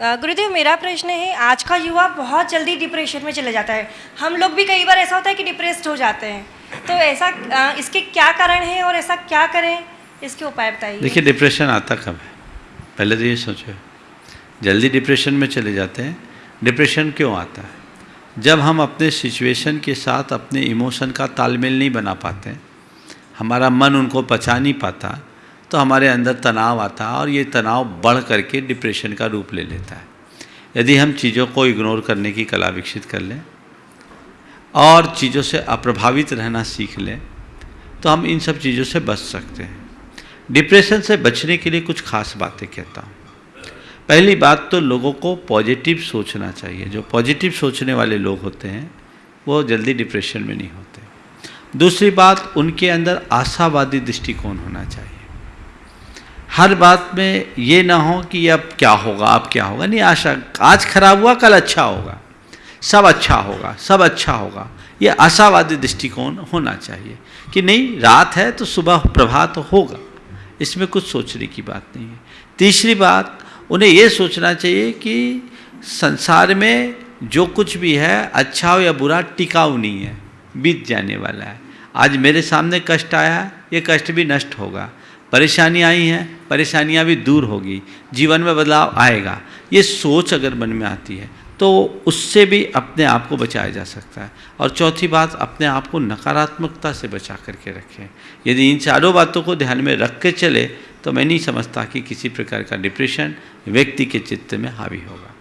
गुरुदेव, मेरा प्रश्न है, आज का युवा बहुत जल्दी डिप्रेशन में चले जाता है। हम लोग भी कई बार ऐसा होता है कि डिप्रेस्ड हो जाते हैं। तो ऐसा इसके क्या कारण है और ऐसा क्या करें? इसके उपाय बताइए। देखिए डिप्रेशन आता कब है? पहले तो ये सोचो, जल्दी डिप्रेशन में चले जाते हैं डिप्रेशन क्यों आता है? जब हम अपने सिचुएशन के साथ अपने इमोशन का तालमेल नहीं बना पाते, हमारा मन उनको पचा नहीं पाता तो हमारे अंदर तनाव आता है और ये तनाव बढ़ करके डिप्रेशन का रूप ले लेता है। यदि हम चीज़ों को इग्नोर करने की कला विकसित कर लें और चीज़ों से अप्रभावित रहना सीख लें तो हम इन सब चीज़ों से बच सकते हैं। डिप्रेशन से बचने के लिए कुछ खास बातें कहता हूँ। पहली बात तो लोगों को पॉजिटिव सोचना चाहिए। जो पॉजिटिव सोचने वाले लोग होते हैं, वो जल्दी डिप्रेशन में नहीं होते। दूसरी बात, उनके अंदर आशावादी दृष्टिकोण होना चाहिए। हर बात में ये ना हो कि अब क्या होगा, अब क्या होगा। नहीं, आशा, आज खराब हुआ, कल अच्छा होगा। सब अच्छा होगा, सब अच्छा होगा। ये आशावादी दृष्टिकोण होना चाहिए कि नहीं, रात है तो सुबह प्रभात होगा। इसमें कुछ सोचने की बात नहीं है। तीसरी बात, उन्हें ये सोचना चाहिए कि संसार में जो कुछ भी है अच्छा हो या बुरा, टिकाऊ नहीं है, बीत जाने वाला है। आज मेरे सामने कष्ट आया, ये कष्ट भी नष्ट होगा। परेशानी आई हैं, परेशानियाँ भी दूर होगी, जीवन में बदलाव आएगा। ये सोच अगर मन में आती है तो उससे भी अपने आप को बचाया जा सकता है। और चौथी बात, अपने आप को नकारात्मकता से बचा करके रखें। यदि इन चारों बातों को ध्यान में रख के चले तो मैं नहीं समझता कि किसी प्रकार का डिप्रेशन व्यक्ति के चित्त में हावी होगा।